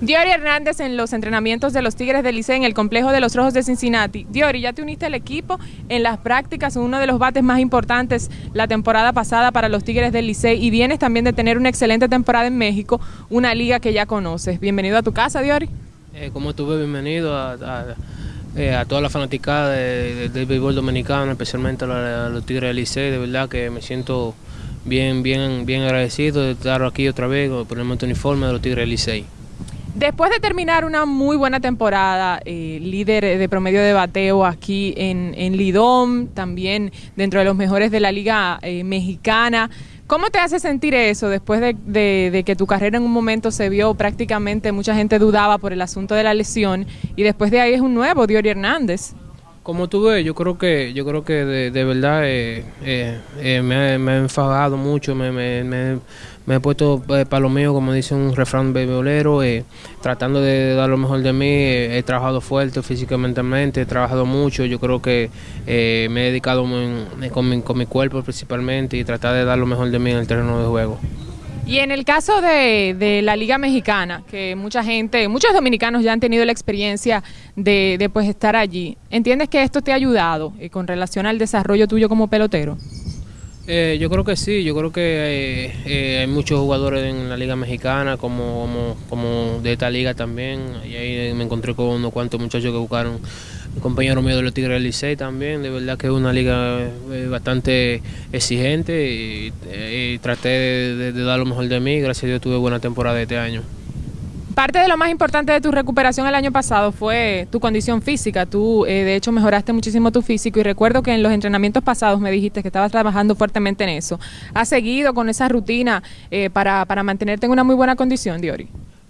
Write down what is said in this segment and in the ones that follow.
Diori Hernández en los entrenamientos de los Tigres del Licey en el complejo de los Rojos de Cincinnati. Diori, ya te uniste al equipo en las prácticas, uno de los bates más importantes la temporada pasada para los Tigres del Licey y vienes también de tener una excelente temporada en México, una liga que ya conoces. Bienvenido a tu casa, Diori. Eh, como estuve, bienvenido a, eh, toda la fanaticada del béisbol dominicano, especialmente a, los Tigres del Licey. De verdad que me siento bien, bien, bien agradecido de estar aquí otra vez, ponerme este uniforme de los Tigres del Licey. Después de terminar una muy buena temporada, eh, líder de promedio de bateo aquí en, en, Lidom, también dentro de los mejores de la Liga eh, Mexicana, ¿cómo te hace sentir eso después de, que tu carrera en un momento se vio prácticamente, mucha gente dudaba por el asunto de la lesión y después de ahí es un nuevo, Diori Hernández? Como tú ves, yo creo que yo creo que de, verdad eh, me, ha enfadado mucho, me, me me he puesto eh, para lo mío, como dice un refrán bebeolero, eh, tratando de dar lo mejor de mí. he trabajado fuerte físicamente, he trabajado mucho. Yo creo que eh, me he dedicado con, mi, con mi cuerpo principalmente y tratar de dar lo mejor de mí en el terreno de juego. Y en el caso de, la Liga Mexicana, que mucha gente, muchos dominicanos ya han tenido la experiencia de, de pues, estar allí, ¿entiendes que esto te ha ayudado con relación al desarrollo tuyo como pelotero? Eh, yo creo que sí, yo creo que eh, eh, hay muchos jugadores en la liga mexicana como, como, como, de esta liga también. Y ahí me encontré con unos cuantos muchachos que buscaron, compañero mío de los Tigres del Licey también. De verdad que es una liga bastante exigente y, traté de, dar lo mejor de mí. Gracias a Dios tuve buena temporada este año. Parte de lo más importante de tu recuperación el año pasado fue tu condición física. Tú, eh, de hecho, mejoraste muchísimo tu físico y recuerdo que en los entrenamientos pasados me dijiste que estabas trabajando fuertemente en eso. ¿Has seguido con esa rutina eh, para, para mantenerte en una muy buena condición, Diori?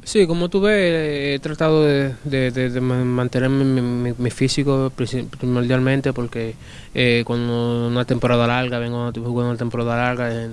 Sí, como tú ves, he tratado de, de, mantener mi, físico primordialmente porque eh, cuando una temporada larga, vengo jugando una temporada larga,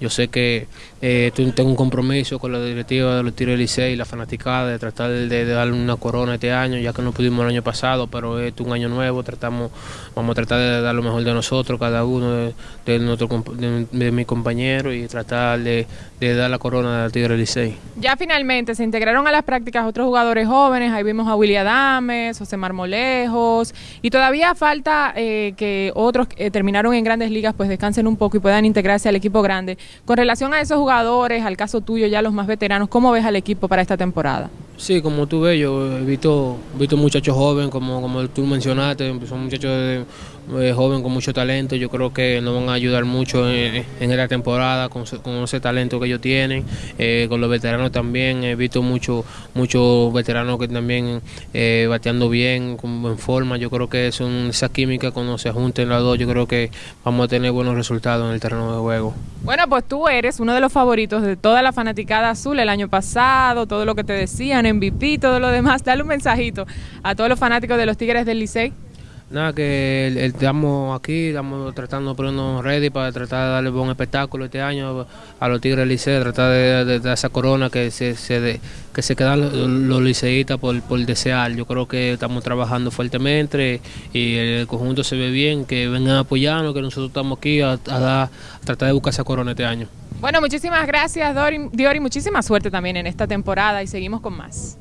yo sé que eh, tengo un compromiso con la directiva de los tiros del Licey y la fanaticada de tratar de, darle una corona este año, ya que no pudimos el año pasado, pero es un año nuevo, tratamos, vamos a tratar de dar lo mejor de nosotros, cada uno de, de, nuestro, de, mis compañeros y tratar de, dar la corona del Tigre Licey. Ya finalmente se integraron a las prácticas otros jugadores jóvenes, ahí vimos a Willy Adames, José Marmolejos, y todavía falta eh, que otros que terminaron en grandes ligas pues descansen un poco y puedan integrarse al equipo grande. Con relación a esos jugadores, al caso tuyo, ya los más veteranos, ¿cómo ves al equipo para esta temporada? Sí, como tú ves, yo he visto, visto muchachos jóvenes, como, como tú mencionaste, son muchachos eh, jóvenes con mucho talento. Yo creo que nos van a ayudar mucho en, esta temporada con, ese talento que ellos tienen. Eh, con los veteranos también, he visto muchos muchos veteranos que también eh, bateando bien, en forma. Yo creo que son esa química cuando se junten las dos, yo creo que vamos a tener buenos resultados en el terreno de juego. Bueno, pues tú eres uno de los favoritos de toda la fanaticada azul el año pasado, todo lo que te decían MVP, todo lo demás. Dale un mensajito a todos los fanáticos de los Tigres del Licey. Nada, que estamos aquí, estamos tratando de ponernos ready para tratar de darle buen espectáculo este año a los Tigres Licey, tratar de, dar esa corona que se, que se quedan los, liceístas por, por desear. Yo creo que estamos trabajando fuertemente y el conjunto se ve bien, que vengan a apoyarnos, que nosotros estamos aquí a, tratar de buscar esa corona este año. Bueno, muchísimas gracias, Diori, muchísima suerte también en esta temporada y seguimos con más.